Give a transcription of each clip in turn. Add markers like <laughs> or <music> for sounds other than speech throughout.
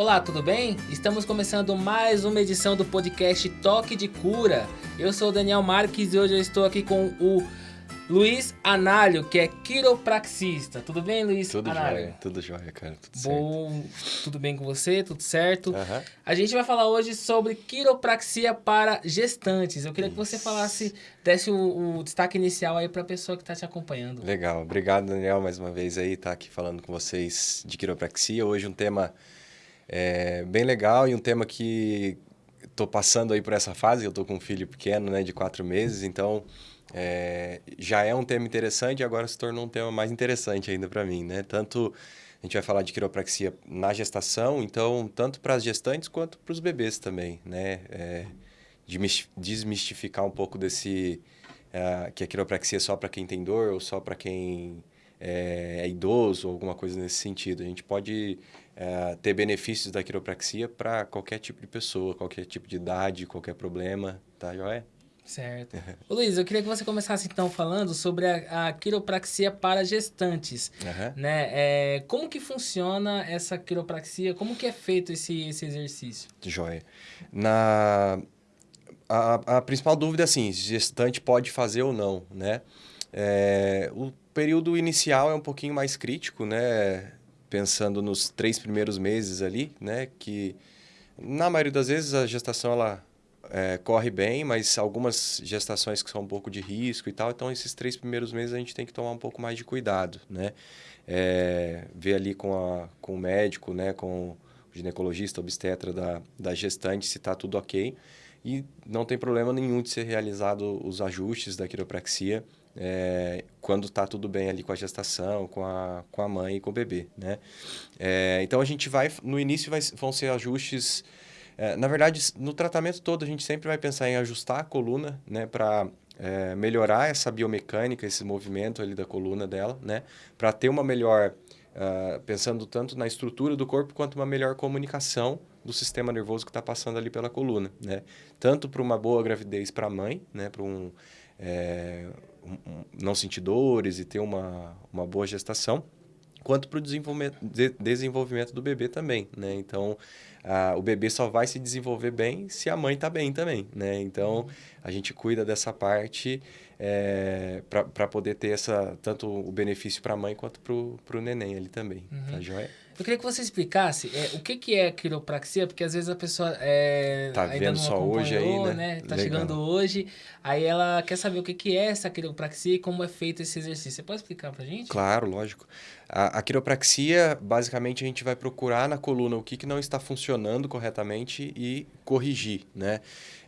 Olá, tudo bem? Estamos começando mais uma edição do podcast Toque de Cura. Eu sou o Daniel Marques e hoje eu estou aqui com o Luiz Análio, que é quiropraxista. Tudo bem, Luiz Tudo Análio? jóia, tudo jóia, cara, tudo Bom, tudo bem com você? Tudo certo? certo. Aham. A gente vai falar hoje sobre quiropraxia para gestantes. Eu queria que você falasse, desse o, o destaque inicial aí para a pessoa que está te acompanhando. Legal, obrigado Daniel mais uma vez aí, tá aqui falando com vocês de quiropraxia. Hoje um tema é, bem legal e um tema que tô passando aí por essa fase, eu tô com um filho pequeno, né, de quatro meses, então é, já é um tema interessante e agora se tornou um tema mais interessante ainda para mim, né? Tanto a gente vai falar de quiropraxia na gestação, então tanto para as gestantes quanto para os bebês também, né? É, desmis- desmistificar um pouco desse é, que a quiropraxia é só para quem tem dor ou só para quem é, é idoso ou alguma coisa nesse sentido. A gente pode é, ter benefícios da quiropraxia para qualquer tipo de pessoa, qualquer tipo de idade, qualquer problema, tá joia? Certo. <laughs> Ô, Luiz, eu queria que você começasse então falando sobre a, a quiropraxia para gestantes. Aham. Né? É, como que funciona essa quiropraxia? Como que é feito esse, esse exercício? Joia. Na... A, a principal dúvida é assim, se gestante pode fazer ou não, né? É, o período inicial é um pouquinho mais crítico, né? Pensando nos três primeiros meses ali, né? Que na maioria das vezes a gestação ela é, corre bem, mas algumas gestações que são um pouco de risco e tal, então esses três primeiros meses a gente tem que tomar um pouco mais de cuidado, né? É, ver ali com, a, com o médico, né? Com o ginecologista, obstetra da, da gestante se está tudo ok. E não tem problema nenhum de ser realizado os ajustes da quiropraxia é, quando está tudo bem ali com a gestação, com a, com a mãe e com o bebê, né? É, então a gente vai, no início vai, vão ser ajustes, é, na verdade no tratamento todo a gente sempre vai pensar em ajustar a coluna, né? Para é, melhorar essa biomecânica, esse movimento ali da coluna dela, né? Para ter uma melhor, ah, pensando tanto na estrutura do corpo quanto uma melhor comunicação do sistema nervoso que está passando ali pela coluna, né? Tanto para uma boa gravidez para a mãe, né? Para um, é, um- um- não sentir dores e ter uma, uma boa gestação, quanto para o desenvolvimento, de- desenvolvimento do bebê também, né? Então, ah, o bebê só vai se desenvolver bem se a mãe está bem também, né? Então, a gente cuida dessa parte para poder ter essa, tanto o benefício para a mãe quanto para o neném ali também, tá joia? Eu queria que você explicasse é, o que, que é quiropraxia, porque às vezes a pessoa é, Tá ainda vendo só hoje aí, acompanhou, né? Tá Legal. chegando hoje, aí ela quer saber o que, que é essa quiropraxia e como é feito esse exercício. Você pode explicar pra gente? Claro, lógico. A, a quiropraxia, basicamente, a gente vai procurar na coluna o que, que não está funcionando corretamente e corrigir, né?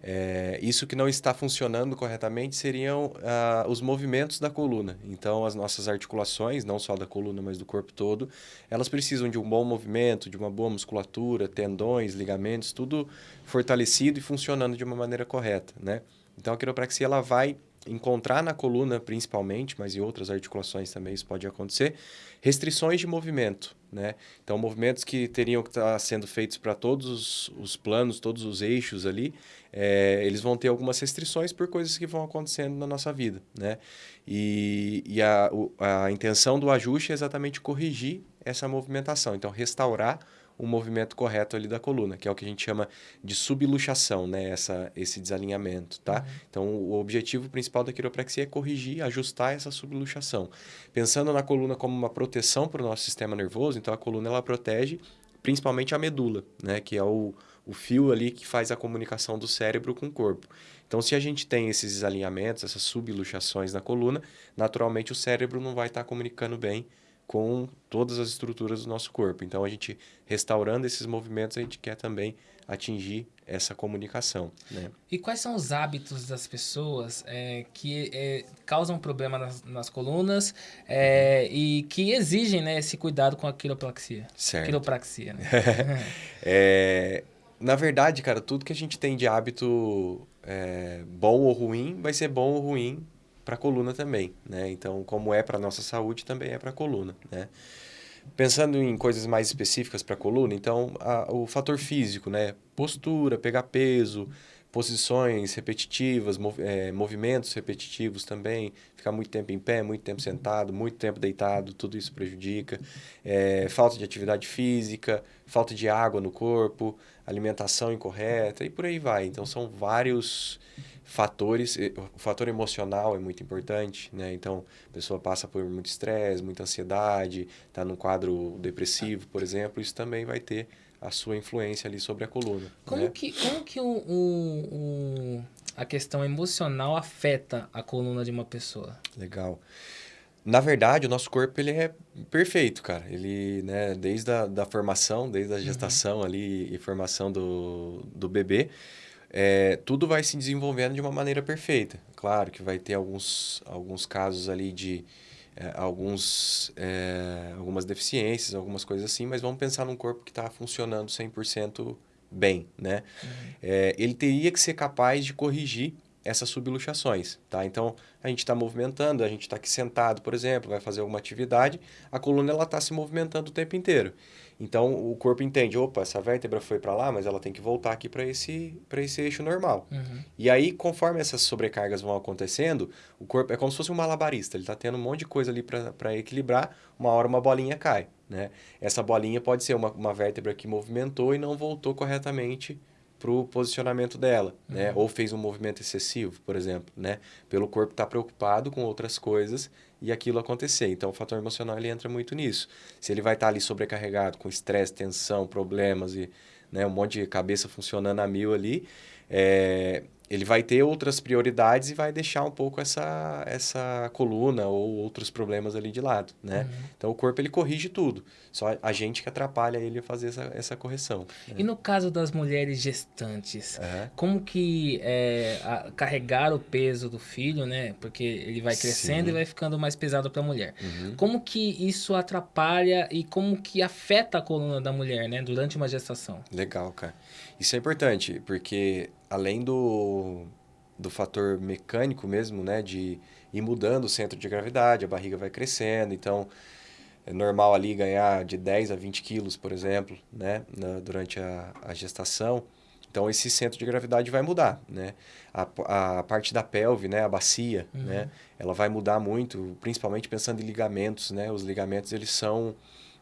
É, isso que não está funcionando corretamente seriam ah, os movimentos da coluna. Então, as nossas articulações, não só da coluna, mas do corpo todo, elas precisam de um bom movimento, de uma boa musculatura, tendões, ligamentos, tudo fortalecido e funcionando de uma maneira correta, né? Então, a quiropraxia, ela vai encontrar na coluna principalmente, mas em outras articulações também isso pode acontecer, restrições de movimento, né? Então, movimentos que teriam que estar sendo feitos para todos os, os planos, todos os eixos ali, é, eles vão ter algumas restrições por coisas que vão acontecendo na nossa vida, né? E, e a, a intenção do ajuste é exatamente corrigir essa movimentação, então restaurar o movimento correto ali da coluna, que é o que a gente chama de subluxação, né? Essa, esse desalinhamento, tá? Então, o objetivo principal da quiropraxia é corrigir, ajustar essa subluxação. Pensando na coluna como uma proteção para o nosso sistema nervoso, então a coluna ela protege principalmente a medula, né? Que é o, o fio ali que faz a comunicação do cérebro com o corpo. Então, se a gente tem esses desalinhamentos, essas subluxações na coluna, naturalmente o cérebro não vai estar comunicando bem com todas as estruturas do nosso corpo. Então, a gente restaurando esses movimentos, a gente quer também atingir essa comunicação, né? E quais são os hábitos das pessoas é, que é, causam problema nas, nas colunas é, e que exigem né, esse cuidado com a quiropraxia? Certo. Quiropraxia, né? <laughs> É, na verdade, cara, tudo que a gente tem de hábito é, bom ou ruim vai ser bom ou ruim para a coluna também, né? Então, como é para nossa saúde, também é para a coluna, né? Pensando em coisas mais específicas para a coluna, então, a- o fator físico, né? Postura, pegar peso, posições repetitivas, mov é, movimentos repetitivos também, ficar muito tempo em pé, muito tempo sentado, muito tempo deitado, tudo isso prejudica. É, falta de atividade física, falta de água no corpo, alimentação incorreta e por aí vai. Então são vários fatores. O fator emocional é muito importante, né? Então a pessoa passa por muito estresse, muita ansiedade, está num quadro depressivo, por exemplo, isso também vai ter a sua influência ali sobre a coluna. Como né? que, como que o, o, o, a questão emocional afeta a coluna de uma pessoa? Legal. Na verdade, o nosso corpo ele é perfeito, cara. Ele, né, desde a da formação, desde a uhum. gestação uhum. ali e formação do, do bebê, é, tudo vai se desenvolvendo de uma maneira perfeita. Claro que vai ter alguns, alguns casos ali de é, alguns, é, algumas deficiências, algumas coisas assim, mas vamos pensar num corpo que está funcionando 100% bem, né? Uhum. É, ele teria que ser capaz de corrigir essas subluxações, tá? Então, a gente está movimentando, a gente está aqui sentado, por exemplo, vai fazer alguma atividade, a coluna ela está se movimentando o tempo inteiro. Então, o corpo entende, opa, essa vértebra foi para lá, mas ela tem que voltar aqui para esse, esse eixo normal. Uhum. E aí, conforme essas sobrecargas vão acontecendo, o corpo é como se fosse um malabarista, ele está tendo um monte de coisa ali para equilibrar, uma hora uma bolinha cai, né? Essa bolinha pode ser uma, uma vértebra que movimentou e não voltou corretamente para o posicionamento dela, né? uhum. né? Ou fez um movimento excessivo, por exemplo, né? Pelo corpo estar tá preocupado com outras coisas e aquilo acontecer. Então, o fator emocional ele entra muito nisso. Se ele vai estar tá ali sobrecarregado, com estresse, tensão, problemas e né, um monte de cabeça funcionando a mil ali, é, ele vai ter outras prioridades e vai deixar um pouco essa, essa coluna ou outros problemas ali de lado, né? Uhum. Então, o corpo, ele corrige tudo. Só a gente que atrapalha ele a fazer essa, essa correção. Né? E no caso das mulheres gestantes, uhum. como que é, a, carregar o peso do filho, né? Porque ele vai crescendo Sim. e vai ficando mais pesado para a mulher. Uhum. Como que isso atrapalha e como que afeta a coluna da mulher, né? Durante uma gestação. Legal, cara. Isso é importante, porque além do, do fator mecânico mesmo, né, de ir mudando o centro de gravidade, a barriga vai crescendo, então é normal ali ganhar de 10 a 20 quilos, por exemplo, né, na, durante a, a gestação. Então, esse centro de gravidade vai mudar, né? A, a parte da pelve, né? A bacia, uhum. né? Ela vai mudar muito, principalmente pensando em ligamentos, né? Os ligamentos, eles são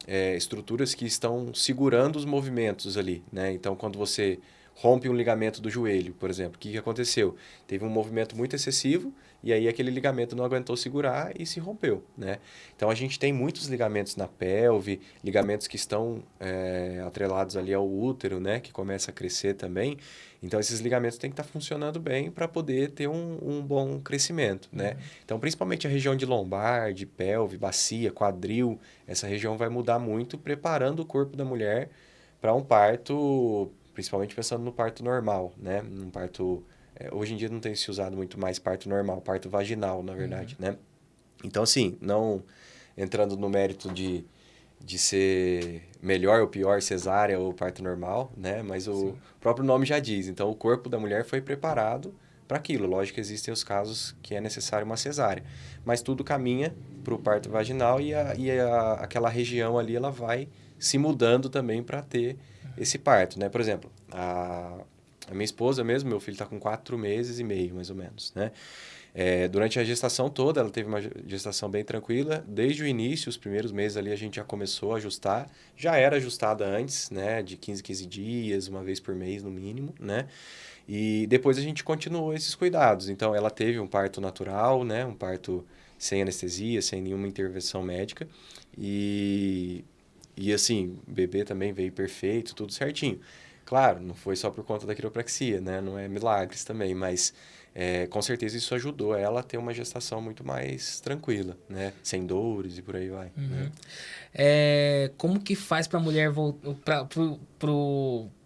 é, estruturas que estão segurando os movimentos ali, né? Então, quando você rompe um ligamento do joelho, por exemplo. O que, que aconteceu? Teve um movimento muito excessivo e aí aquele ligamento não aguentou segurar e se rompeu, né? Então a gente tem muitos ligamentos na pelve, ligamentos que estão é, atrelados ali ao útero, né? Que começa a crescer também. Então esses ligamentos têm que estar tá funcionando bem para poder ter um, um, bom crescimento, né? Uhum. Então principalmente a região de lombar, de pelve, bacia, quadril, essa região vai mudar muito, preparando o corpo da mulher para um parto principalmente pensando no parto normal, né? Um parto é, hoje em dia não tem se usado muito mais parto normal, parto vaginal, na verdade, uhum. né? Então assim, não entrando no mérito de, de ser melhor ou pior cesárea ou parto normal, né? Mas o Sim. próprio nome já diz. Então o corpo da mulher foi preparado para aquilo. Lógico que existem os casos que é necessário uma cesárea, mas tudo caminha para o parto vaginal e, a, e a, aquela região ali ela vai se mudando também para ter esse parto, né? Por exemplo, a, a minha esposa mesmo, meu filho está com quatro meses e meio, mais ou menos, né? É, durante a gestação toda, ela teve uma gestação bem tranquila. Desde o início, os primeiros meses ali, a gente já começou a ajustar. Já era ajustada antes, né? De 15, 15 dias, uma vez por mês no mínimo, né? E depois a gente continuou esses cuidados. Então, ela teve um parto natural, né? Um parto sem anestesia, sem nenhuma intervenção médica. E e assim, o bebê também veio perfeito, tudo certinho. Claro, não foi só por conta da quiropraxia, né? Não é milagres também, mas é, com certeza isso ajudou ela a ter uma gestação muito mais tranquila, né? Sem dores e por aí vai. Uhum. Né? É, como que faz para a mulher voltar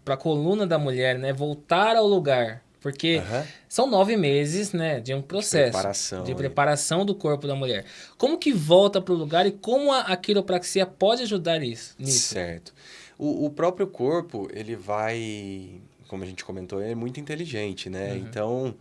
para a coluna da mulher, né? Voltar ao lugar? Porque uhum. são nove meses, né, de um processo de preparação, de preparação do corpo da mulher. Como que volta para o lugar e como a, a, quiropraxia pode ajudar isso, nisso? Certo. O, o, próprio corpo, ele vai, como a gente comentou, é muito inteligente, né? Uhum. Então,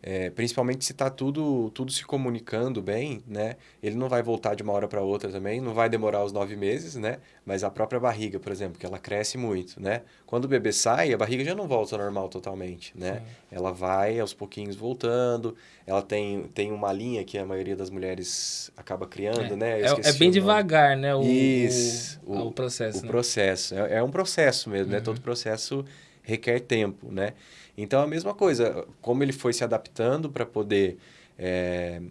é, principalmente se está tudo, tudo se comunicando bem, né? Ele não vai voltar de uma hora para outra também, não vai demorar os nove meses, né? Mas a própria barriga, por exemplo, que ela cresce muito, né? Quando o bebê sai, a barriga já não volta ao normal totalmente, né? Sim. Ela vai aos pouquinhos voltando, ela tem, tem uma linha que a maioria das mulheres acaba criando, é. né? É, é, bem devagar, né? O, Isso, o, o processo. O né? processo. É, é, um processo mesmo, uhum. né? Todo processo requer tempo, né? Então, a mesma coisa, como ele foi se adaptando para poder é,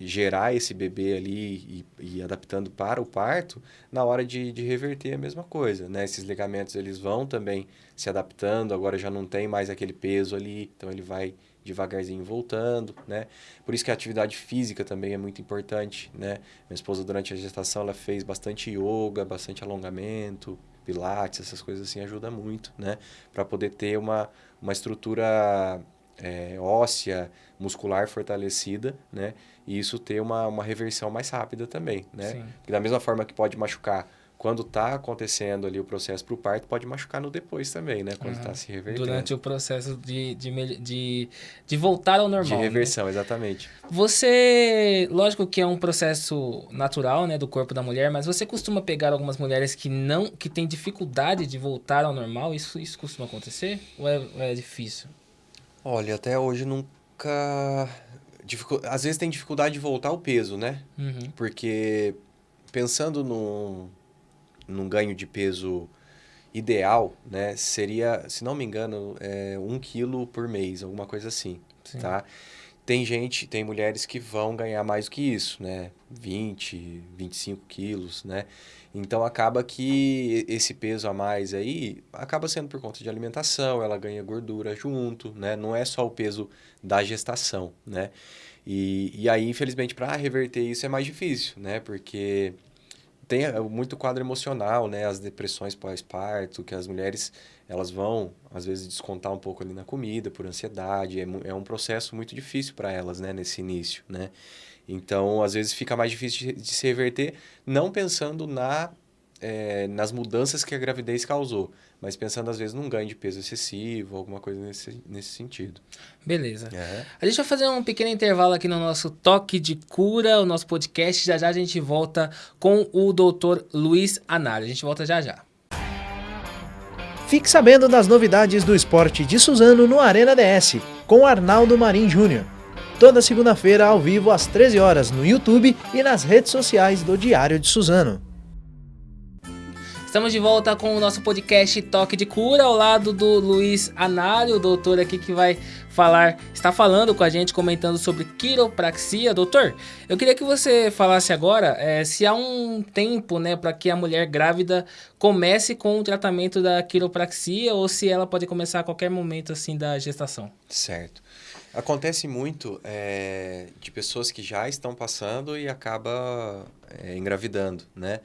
gerar esse bebê ali e, e, adaptando para o parto, na hora de, de reverter a mesma coisa, né? Esses ligamentos, eles vão também se adaptando, agora já não tem mais aquele peso ali, então ele vai devagarzinho voltando, né? Por isso que a atividade física também é muito importante, né? Minha esposa, durante a gestação, ela fez bastante yoga, bastante alongamento, pilates, essas coisas assim, ajuda muito, né? Para poder ter uma uma estrutura é, óssea, muscular fortalecida, né? E isso ter uma, uma reversão mais rápida também, né? Sim. Porque da mesma forma que pode machucar quando está acontecendo ali o processo para o parto, pode machucar no depois também, né? Quando está uhum. se revertendo. Durante o processo de, de, de, de voltar ao normal. De né? reversão, né? exatamente. Você, lógico que é um processo natural, né, do corpo da mulher, mas você costuma pegar algumas mulheres que não, que têm dificuldade de voltar ao normal? Isso, isso costuma acontecer? Ou é, ou é difícil? Olha, até hoje nunca... Dificu... Às vezes tem dificuldade de voltar ao peso, né? Uhum. Porque pensando no num ganho de peso ideal, né, seria, se não me engano, é, um quilo por mês, alguma coisa assim, Sim. tá? Tem gente, tem mulheres que vão ganhar mais do que isso, né? 20, 25 quilos, né? Então acaba que esse peso a mais aí acaba sendo por conta de alimentação, ela ganha gordura junto, né? Não é só o peso da gestação, né? E, e aí, infelizmente, para reverter isso é mais difícil, né? Porque tem é, muito quadro emocional, né? As depressões pós-parto, que as mulheres elas vão, às vezes, descontar um pouco ali na comida por ansiedade. É, é um processo muito difícil para elas, né? Nesse início, né? Então, às vezes, fica mais difícil de, de se reverter, não pensando na, é, nas mudanças que a gravidez causou, mas pensando às vezes num ganho de peso excessivo, alguma coisa nesse, nesse sentido. Beleza. É. A gente vai fazer um pequeno intervalo aqui no nosso Toque de Cura, o nosso podcast. Já já a gente volta com o doutor Luiz Anário. A gente volta já já. Fique sabendo das novidades do esporte de Suzano no Arena DS, com Arnaldo Marim Júnior. Toda segunda-feira ao vivo às 13 horas no YouTube e nas redes sociais do Diário de Suzano. Estamos de volta com o nosso podcast Toque de Cura, ao lado do Luiz Anário, o doutor aqui que vai falar, está falando com a gente, comentando sobre quiropraxia. Doutor, eu queria que você falasse agora é, se há um tempo né, para que a mulher grávida comece com o tratamento da quiropraxia ou se ela pode começar a qualquer momento assim da gestação. Certo. Acontece muito é, de pessoas que já estão passando e acaba é, engravidando, né?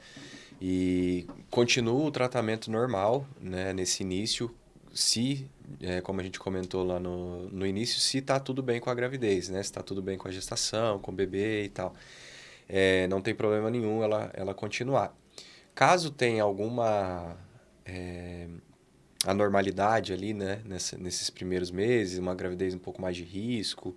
E continua o tratamento normal, né, nesse início, se, é, como a gente comentou lá no, no início, se está tudo bem com a gravidez, né? Se está tudo bem com a gestação, com o bebê e tal. É, não tem problema nenhum ela, ela continuar. Caso tenha alguma é, anormalidade ali, né, nessa, nesses primeiros meses, uma gravidez um pouco mais de risco,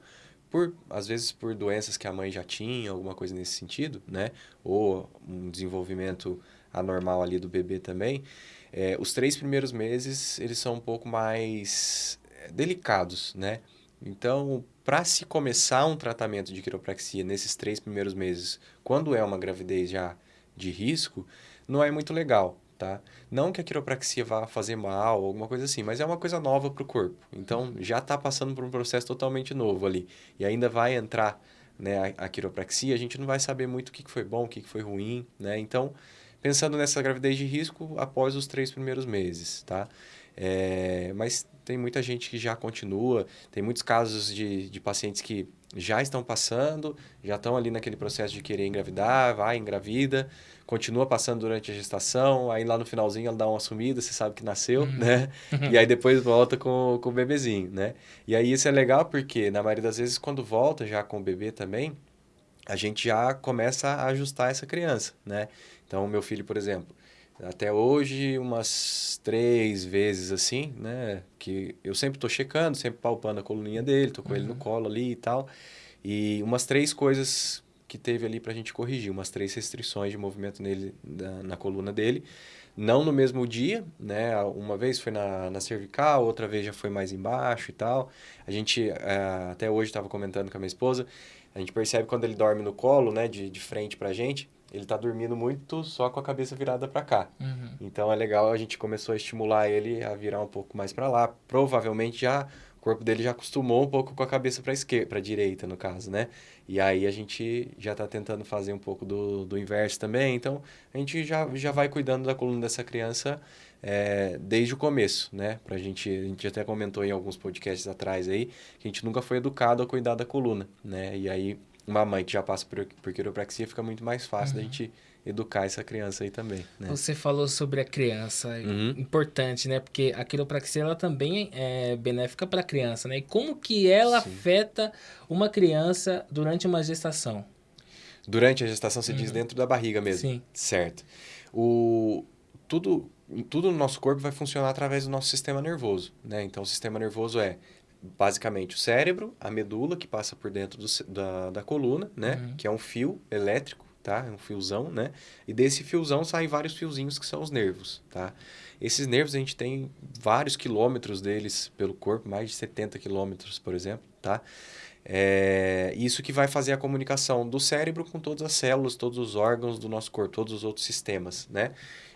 por às vezes por doenças que a mãe já tinha, alguma coisa nesse sentido, né? Ou um desenvolvimento anormal ali do bebê também. É, os três primeiros meses eles são um pouco mais é, delicados, né? Então, para se começar um tratamento de quiropraxia nesses três primeiros meses, quando é uma gravidez já de risco, não é muito legal, tá? Não que a quiropraxia vá fazer mal, alguma coisa assim, mas é uma coisa nova para o corpo. Então, já está passando por um processo totalmente novo ali. E ainda vai entrar né, a, a quiropraxia, a gente não vai saber muito o que, que foi bom, o que, que foi ruim, né? Então, pensando nessa gravidez de risco após os três primeiros meses, tá? É, mas tem muita gente que já continua, tem muitos casos de, de pacientes que já estão passando, já estão ali naquele processo de querer engravidar, vai, engravida, continua passando durante a gestação, aí lá no finalzinho ela dá uma sumida, você sabe que nasceu, uhum. né? e aí depois volta com, com o bebezinho, né? E aí isso é legal porque, na maioria das vezes, quando volta já com o bebê também, a gente já começa a ajustar essa criança, né? Então, meu filho, por exemplo, Até hoje, umas três vezes assim, né? Que eu sempre tô checando, sempre palpando a coluninha dele, tô com uhum. ele no uhum. colo ali e tal. E umas três coisas que teve ali pra gente corrigir, umas três restrições de movimento nele, na, na coluna dele. Não no mesmo dia, né? Uma vez foi na, na cervical, outra vez já foi mais embaixo e tal. A gente, é, até hoje, estava comentando com a minha esposa, a gente percebe quando ele dorme no colo, né, de, de frente pra gente, ele tá dormindo muito só com a cabeça virada para cá. Uhum. Então é legal, a gente começou a estimular ele a virar um pouco mais para lá. Provavelmente já o corpo dele já acostumou um pouco com a cabeça para esquerda, para direita no caso, né? E aí a gente já está tentando fazer um pouco do, do inverso também. Então a gente já, já vai cuidando da coluna dessa criança é, desde o começo, né? Pra gente, a gente até comentou em alguns podcasts atrás aí que a gente nunca foi educado a cuidar da coluna, né? E aí uma mãe que já passa por, por quiropraxia fica muito mais fácil uhum. da gente educar essa criança aí também. Né? Você falou sobre a criança, uhum. importante, né? Porque a quiropraxia ela também é benéfica para a criança, né? E como que ela Sim. afeta uma criança durante uma gestação? Durante a gestação, você uhum. diz dentro da barriga mesmo. Sim. Certo. O, tudo, tudo no nosso corpo vai funcionar através do nosso sistema nervoso, né? Então, o sistema nervoso é basicamente o cérebro, a medula que passa por dentro do, da, da coluna, né? Uhum. Que é um fio elétrico, tá? É um fiozão, né? E desse fiozão saem vários fiozinhos que são os nervos, tá? Esses nervos a gente tem vários quilômetros deles pelo corpo, mais de 70 quilômetros, por exemplo, tá? É isso que vai fazer a comunicação do cérebro com todas as células, todos os órgãos do nosso corpo, todos os outros sistemas, né?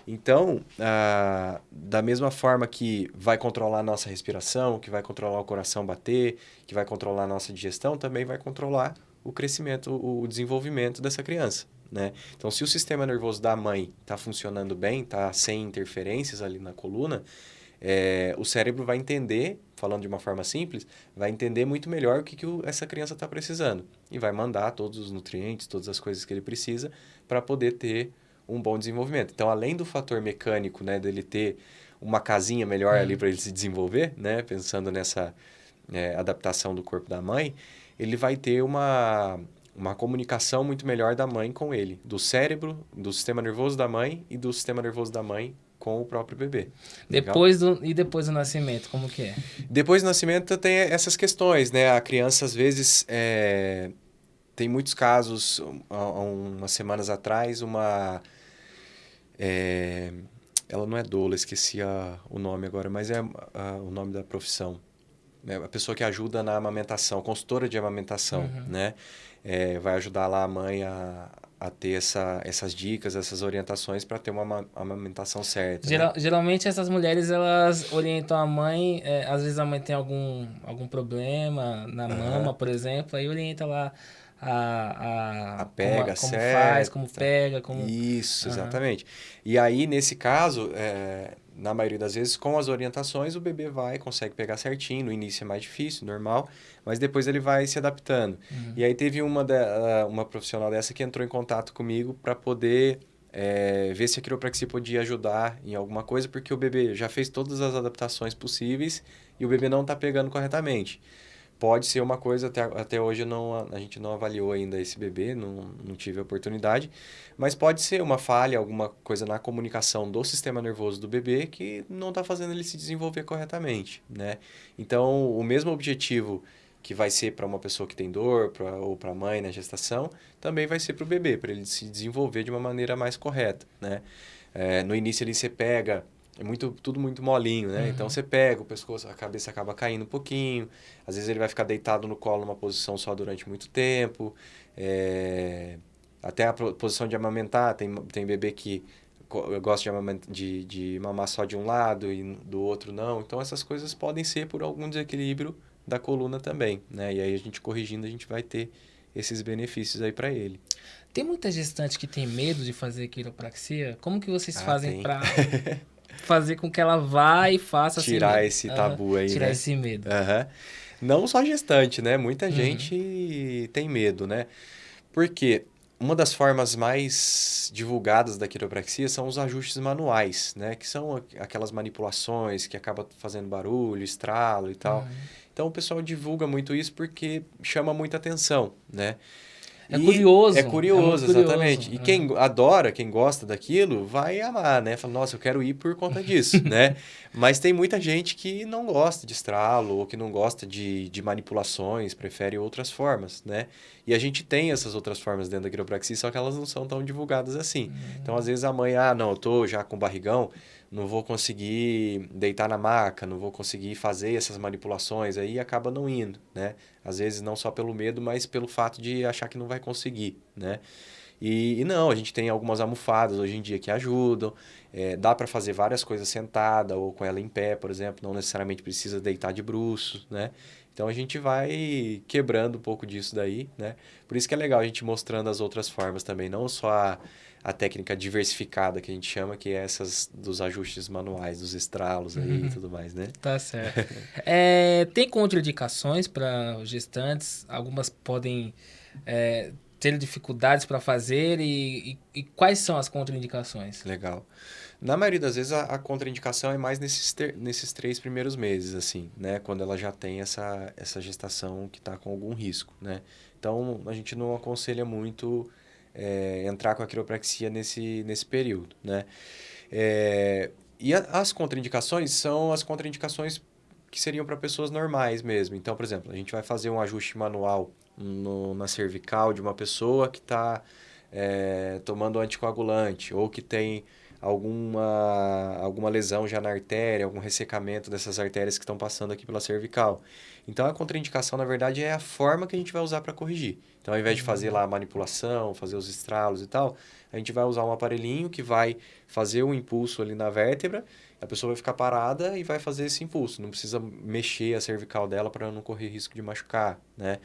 Então, ah, da mesma forma que vai controlar a nossa respiração, que vai controlar o coração bater, que vai controlar a nossa digestão, também vai controlar o crescimento, o desenvolvimento dessa criança. Né? Então, se o sistema nervoso da mãe está funcionando bem, está sem interferências ali na coluna, é, o cérebro vai entender, falando de uma forma simples, vai entender muito melhor o que, que o, essa criança está precisando. E vai mandar todos os nutrientes, todas as coisas que ele precisa para poder ter um bom desenvolvimento. Então, além do fator mecânico, né, dele ter uma casinha melhor ali para ele se desenvolver, né, pensando nessa é, adaptação do corpo da mãe, ele vai ter uma, uma comunicação muito melhor da mãe com ele, do cérebro, do sistema nervoso da mãe e do sistema nervoso da mãe com o próprio bebê. Depois do, e depois do nascimento, como que é? Depois do nascimento tem essas questões, né? A criança, às vezes, é, tem muitos casos, há umas semanas atrás, uma é, ela não é doula, esqueci a, o nome agora, mas é a, o nome da profissão. É a pessoa que ajuda na amamentação, consultora de amamentação, uhum. né? É, vai ajudar lá a mãe a, a ter essa, essas dicas, essas orientações para ter uma amamentação certa. Geral, né? Geralmente essas mulheres elas orientam a mãe, é, às vezes a mãe tem algum, algum problema na uhum. mama, por exemplo, aí orienta lá a, a, a pega, como, como faz, como pega, como... Isso, uhum. exatamente. E aí, nesse caso, é, na maioria das vezes, com as orientações, o bebê vai, consegue pegar certinho. No início é mais difícil, normal, mas depois ele vai se adaptando. Uhum. E aí teve uma, de, uma profissional dessa que entrou em contato comigo para poder é, ver se a quiropraxia podia ajudar em alguma coisa, porque o bebê já fez todas as adaptações possíveis e o bebê não está pegando corretamente pode ser uma coisa, até, até hoje não, a gente não avaliou ainda esse bebê, não, não tive a oportunidade, mas pode ser uma falha, alguma coisa na comunicação do sistema nervoso do bebê que não está fazendo ele se desenvolver corretamente, né? Então, o mesmo objetivo que vai ser para uma pessoa que tem dor pra, ou para a mãe na gestação, também vai ser para o bebê, para ele se desenvolver de uma maneira mais correta, né? É, no início ele você pega é muito tudo muito molinho, né? Então, uhum. Então você pega o pescoço, a cabeça acaba caindo um pouquinho. Às vezes ele vai ficar deitado no colo numa posição só durante muito tempo. É... Até a posição de amamentar, tem, tem bebê que gosta de, de, de mamar só de um lado e do outro não. Então essas coisas podem ser por algum desequilíbrio da coluna também, né? E aí a gente corrigindo, a gente vai ter esses benefícios aí para ele. Tem muita gestante que tem medo de fazer quiropraxia? Como que vocês ah, fazem para <laughs> fazer com que ela vá e faça tirar esse tabu aí, tirar né? esse medo. Uhum. Não só gestante, né? Muita uhum. gente tem medo, né? Porque uma das formas mais divulgadas da quiropraxia são os ajustes manuais, né? Que são aquelas manipulações que acaba fazendo barulho, estralo e tal. Uhum. Então o pessoal divulga muito isso porque chama muita atenção, né? É curioso. É curioso, é curioso, exatamente. é. E quem adora, quem gosta daquilo, vai amar, né? Fala, nossa, eu quero ir por conta disso, <laughs> né? Mas tem muita gente que não gosta de estralo, ou que não gosta de, de manipulações, prefere outras formas, né? E a gente tem essas outras formas dentro da quiropraxia, só que elas não são tão divulgadas assim. Então, às vezes, a mãe, ah, não, eu tô já com barrigão, não vou conseguir deitar na maca, não vou conseguir fazer essas manipulações, aí acaba não indo, né? Às vezes não só pelo medo, mas pelo fato de achar que não vai conseguir, né? E, e não, a gente tem algumas almofadas hoje em dia que ajudam, é, dá para fazer várias coisas sentada ou com ela em pé, por exemplo, não necessariamente precisa deitar de bruços, né? Então a gente vai quebrando um pouco disso daí, né? Por isso que é legal a gente mostrando as outras formas também, não só a, a técnica diversificada que a gente chama, que é essas dos ajustes manuais, dos estralos aí Uhum. e tudo mais, né? Tá certo. <laughs> É, tem contraindicações para gestantes? Algumas podem é, ter dificuldades para fazer e, e- e quais são as contraindicações? Legal. Na maioria das vezes, a, a contraindicação é mais nesses, ter- nesses três primeiros meses, assim, né? Quando ela já tem essa, essa gestação que está com algum risco, né? Então, a gente não aconselha muito é, entrar com a quiropraxia nesse, nesse período, né? É, e a- as contraindicações são as contraindicações que seriam para pessoas normais mesmo. Então, por exemplo, a gente vai fazer um ajuste manual no- na cervical de uma pessoa que está tomando anticoagulante ou que tem alguma, alguma lesão já na artéria, algum ressecamento dessas artérias que estão passando aqui pela cervical. Então, a contraindicação, na verdade, é a forma que a gente vai usar para corrigir. Então, ao invés de fazer lá a manipulação, fazer os estralos e tal, a gente vai usar um aparelhinho que vai fazer um impulso ali na vértebra, a pessoa vai ficar parada e vai fazer esse impulso. Não precisa mexer a cervical dela para não correr risco de machucar, né?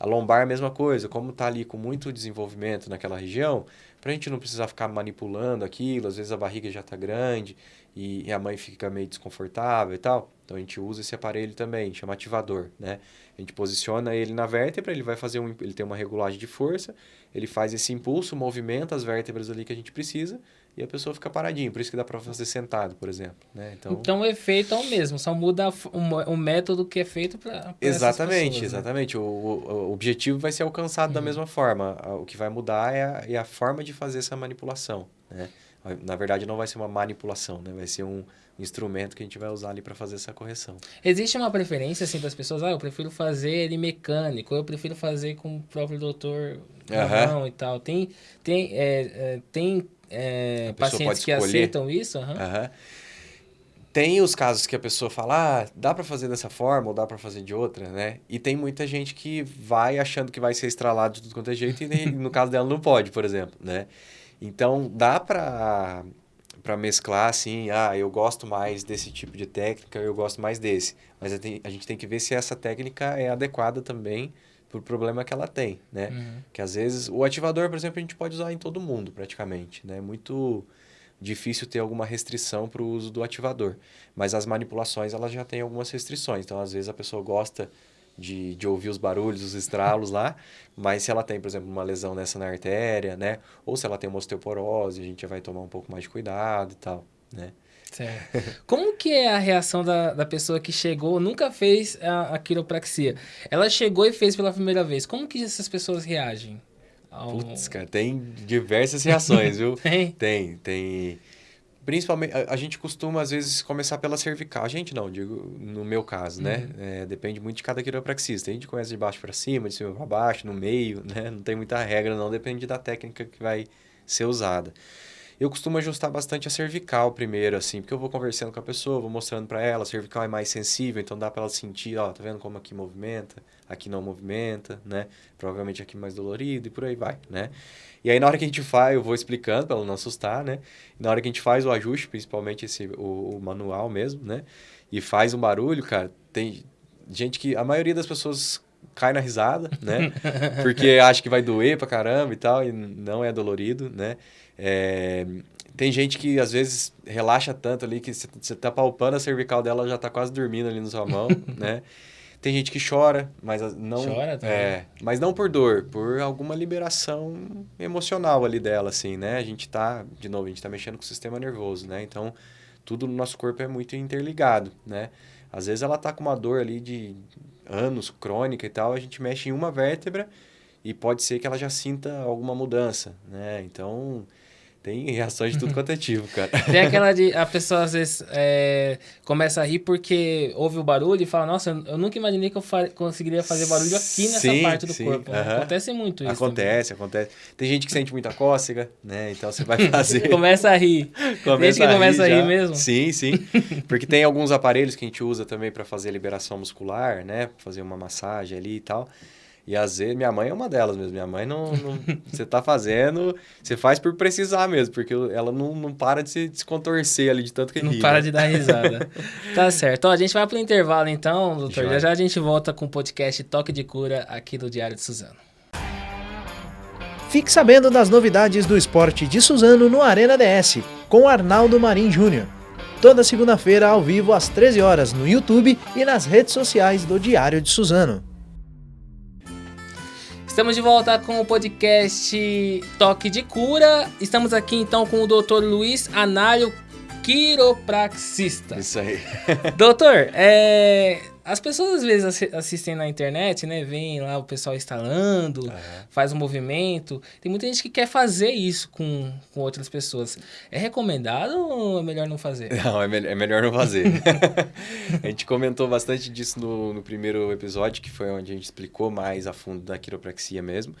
A lombar é a mesma coisa, como está ali com muito desenvolvimento naquela região, para a gente não precisar ficar manipulando aquilo, às vezes a barriga já está grande e, e a mãe fica meio desconfortável e tal. Então a gente usa esse aparelho também, chama ativador, né? A gente posiciona ele na vértebra, ele vai fazer um, ele tem uma regulagem de força, ele faz esse impulso, movimenta as vértebras ali que a gente precisa e a pessoa fica paradinha. Por isso que dá para fazer sentado, por exemplo, né? Então, Então, o efeito é o mesmo, só muda o, o método que é feito para Exatamente, pessoas, né? exatamente. O, o, o objetivo vai ser alcançado da mesma forma. O que vai mudar é a, é a forma de fazer essa manipulação, né? Na verdade, não vai ser uma manipulação, né? Vai ser um instrumento que a gente vai usar ali para fazer essa correção. Existe uma preferência assim das pessoas, ah, eu prefiro fazer ele mecânico, eu prefiro fazer com o próprio doutor mão e tal. Tem, tem, é, é, tem é, pacientes que aceitam isso? Aham. Aham. Tem os casos que a pessoa fala, ah, dá para fazer dessa forma ou dá para fazer de outra, né? E tem muita gente que vai achando que vai ser estralado de tudo quanto é jeito e no caso dela não pode, por exemplo, né? Então, dá para para mesclar assim, ah, eu gosto mais desse tipo de técnica, eu gosto mais desse. Mas a gente tem que ver se essa técnica é adequada também pro problema que ela tem, né? Uhum. Que às vezes o ativador, por exemplo, a gente pode usar em todo mundo praticamente, né? É muito difícil ter alguma restrição para o uso do ativador. Mas as manipulações, elas já têm algumas restrições. Então, às vezes, a pessoa gosta de, de ouvir os barulhos, os estralos lá, <laughs> mas se ela tem, por exemplo, uma lesão nessa na artéria, né? Ou se ela tem uma osteoporose, a gente já vai tomar um pouco mais de cuidado e tal, né? Certo. Como que é a reação da, da pessoa que chegou, nunca fez a, a quiropraxia? Ela chegou e fez pela primeira vez. Como que essas pessoas reagem? ao- Putz, cara, tem diversas reações, viu? <laughs> Tem? Tem, tem. Principalmente, a, a gente costuma, às vezes, começar pela cervical. A gente não, digo, no meu caso, né? É, depende muito de cada quiropraxista. A gente começa de baixo para cima, de cima para baixo, no meio, né? Não tem muita regra, não. Depende da técnica que vai ser usada. Eu costumo ajustar bastante a cervical primeiro, assim, porque eu vou conversando com a pessoa, vou mostrando para ela, a cervical é mais sensível, então dá para ela sentir, ó, tá vendo como aqui movimenta, aqui não movimenta, né? Provavelmente aqui mais dolorido e por aí vai, né? E aí na hora que a gente faz, eu vou explicando para ela não assustar, né? E na hora que a gente faz o ajuste, principalmente esse o, o manual mesmo, né? E faz um barulho, cara, tem gente que a maioria das pessoas cai na risada, né? <laughs> Porque acha que vai doer pra caramba e tal, e não é dolorido, né? É, tem gente que às vezes relaxa tanto ali que você tá palpando a cervical dela, ela já tá quase dormindo ali na sua mão, <laughs> né? Tem gente que chora, mas não Chora também? é, mas não por dor, por alguma liberação emocional ali dela assim, né? A gente tá, de novo, a gente tá mexendo com o sistema nervoso, né? Então, tudo no nosso corpo é muito interligado, né? Às vezes ela tá com uma dor ali de anos crônica e tal, a gente mexe em uma vértebra e pode ser que ela já sinta alguma mudança, né? Então, tem reações de tudo quanto é tipo, cara. <laughs> Tem aquela de. A pessoa às vezes é, começa a rir porque ouve o barulho e fala: Nossa, eu nunca imaginei que eu fa conseguiria fazer barulho aqui nessa sim, parte do sim, corpo. uh -huh. Acontece muito isso. Acontece, também. acontece. Tem gente que sente muita cócega, né? Então você vai <laughs> fazer. começa a rir. <laughs> começa gente que começa a rir, a rir mesmo. Sim, sim. Porque tem alguns aparelhos que a gente usa também para fazer liberação muscular, né? Fazer uma massagem ali e tal. E às vezes, minha mãe é uma delas mesmo. Minha mãe não. não <laughs> você tá fazendo, você faz por precisar mesmo, porque ela não, não para de se, de se contorcer ali de tanto que Não ri, para né? de dar risada. <laughs> tá certo. Ó, a gente vai pro intervalo então, doutor. Já já a gente volta com o podcast Toque de Cura aqui do Diário de Suzano. Fique sabendo das novidades do esporte de Suzano no Arena DS, com Arnaldo Marim Júnior. Toda segunda-feira ao vivo às 13 horas no YouTube e nas redes sociais do Diário de Suzano. Estamos de volta com o podcast Toque de Cura. Estamos aqui então com o Dr. Luiz Análio, quiropraxista. Isso aí. Doutor, é, as pessoas às vezes assi- assistem na internet, né? Vem lá o pessoal instalando, Aham. faz um movimento. Tem muita gente que quer fazer isso com, com outras pessoas. É recomendado ou é melhor não fazer? <laughs> Não, é, me- é melhor não fazer. <laughs> a gente comentou bastante disso no, no primeiro episódio, que foi onde a gente explicou mais a fundo da quiropraxia mesmo.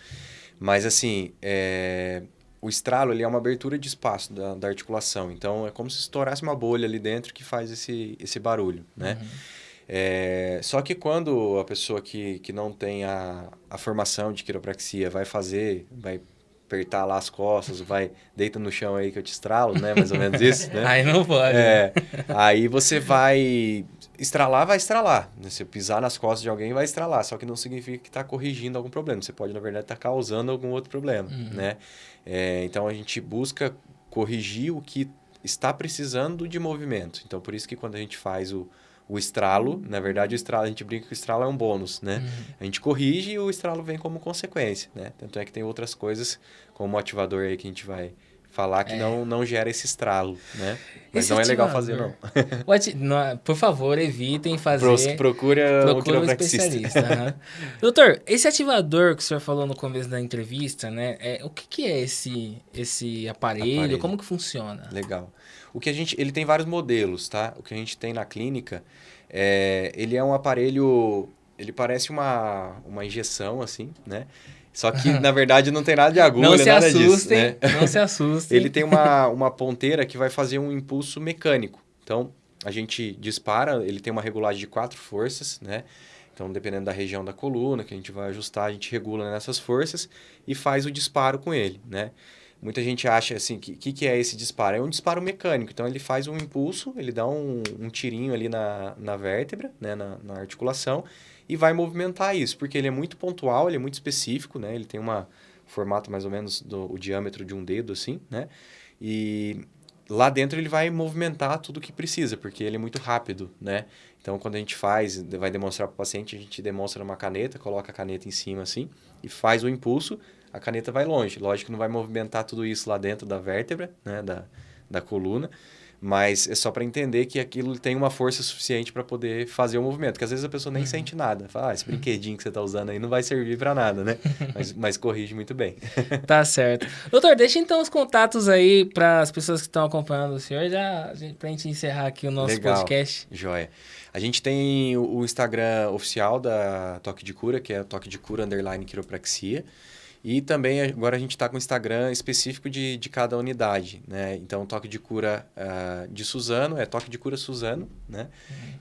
Mas, assim, é, o estralo ele é uma abertura de espaço da, da articulação. Então, é como se estourasse uma bolha ali dentro que faz esse, esse barulho, né? É, só que quando a pessoa que, que não tem a, a formação de quiropraxia vai fazer, vai apertar lá as costas, vai deita no chão aí que eu te estralo, né? Mais ou menos isso, né? <laughs> Aí não pode. né? É, aí você vai estralar, vai estralar. né? Se pisar nas costas de alguém, vai estralar. Só que não significa que está corrigindo algum problema. Você pode, na verdade, estar causando algum outro problema, né? É, então, a gente busca corrigir o que está precisando de movimento. Então, por isso que quando a gente faz o, o estralo, na verdade, o estralo, a gente brinca que o estralo é um bônus, né? A gente corrige e o estralo vem como consequência, né? Tanto é que tem outras coisas, como o ativador aí que a gente vai falar que não, não gera esse estralo, né? Mas Esse não é legal ativador, fazer, não. O ati- não, Por favor, evitem fazer. Pro- procura, Procura um especialista. aham. <laughs> Doutor, esse ativador que o senhor falou no começo da entrevista, né? É, o que, que é esse, esse aparelho? Aparelho. Como que funciona? Legal. O que a gente, ele tem vários modelos, tá? O que a gente tem na clínica, é, ele é um aparelho, ele parece uma, uma injeção, assim, né? Só que, na verdade, não tem nada de agulha, não se nada disso, assustem, né? não se assustem. Ele tem uma, uma ponteira que vai fazer um impulso mecânico. Então, a gente dispara, ele tem uma regulagem de quatro forças, né? Então, dependendo da região da coluna que a gente vai ajustar, a gente regula nessas forças e faz o disparo com ele, né? Muita gente acha assim, o que, que, que é esse disparo? É um disparo mecânico. Então, ele faz um impulso, ele dá um, um tirinho ali na, na vértebra, né? na, na articulação, e vai movimentar isso, porque ele é muito pontual, ele é muito específico, né? Ele tem uma formato mais ou menos do o diâmetro de um dedo, assim, né? E lá dentro ele vai movimentar tudo que precisa, porque ele é muito rápido, né? Então, quando a gente faz, vai demonstrar para o paciente, a gente demonstra numa caneta, coloca a caneta em cima assim e faz o impulso, a caneta vai longe. Lógico que não vai movimentar tudo isso lá dentro da vértebra, né, da, da coluna, mas é só para entender que aquilo tem uma força suficiente para poder fazer o movimento, porque às vezes a pessoa nem sente nada. Fala, ah, esse brinquedinho que você está usando aí não vai servir para nada, né? <laughs> Mas, mas corrige muito bem. <laughs> Tá certo. Doutor, deixa então os contatos aí para as pessoas que estão acompanhando o senhor, já para a gente encerrar aqui o nosso Legal. podcast. Joia. A gente tem o o Instagram oficial da Toque de Cura, que é Toque de Cura Underline Quiropraxia. E também agora a gente está com o Instagram específico de, de cada unidade, né? Então, Toque de Cura ah, de Suzano é Toque de Cura Suzano, né?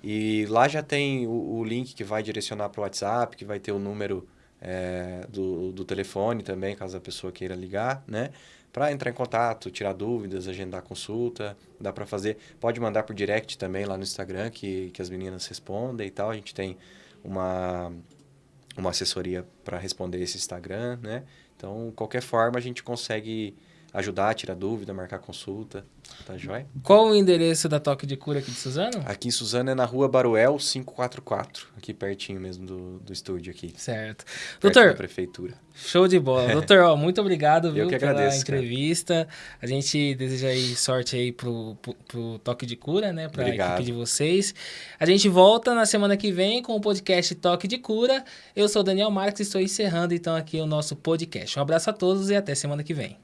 E lá já tem o, o link que vai direcionar para o WhatsApp, que vai ter o número eh, do, do telefone também, caso a pessoa queira ligar, né? Para entrar em contato, tirar dúvidas, agendar consulta, dá para fazer. Pode mandar por direct também lá no Instagram, que, que as meninas respondem e tal. A gente tem uma, uma assessoria para responder esse Instagram, né? Então, qualquer forma, a gente consegue ajudar, tirar dúvida, marcar consulta. Tá joia? Qual o endereço da Toque de Cura aqui de Suzano? Aqui em Suzano é na rua Baruel 544, aqui pertinho mesmo do, do estúdio aqui. Certo. Doutor, Da prefeitura. Show de bola. <laughs> Doutor, ó, muito obrigado viu, que pela agradeço, cara. entrevista. A gente deseja aí sorte aí pro, pro, pro Toque de Cura, né? Pra Obrigado. equipe de vocês. A gente volta na semana que vem com o podcast Toque de Cura. Eu sou o Daniel Marques e estou encerrando então aqui o nosso podcast. Um abraço a todos e até semana que vem.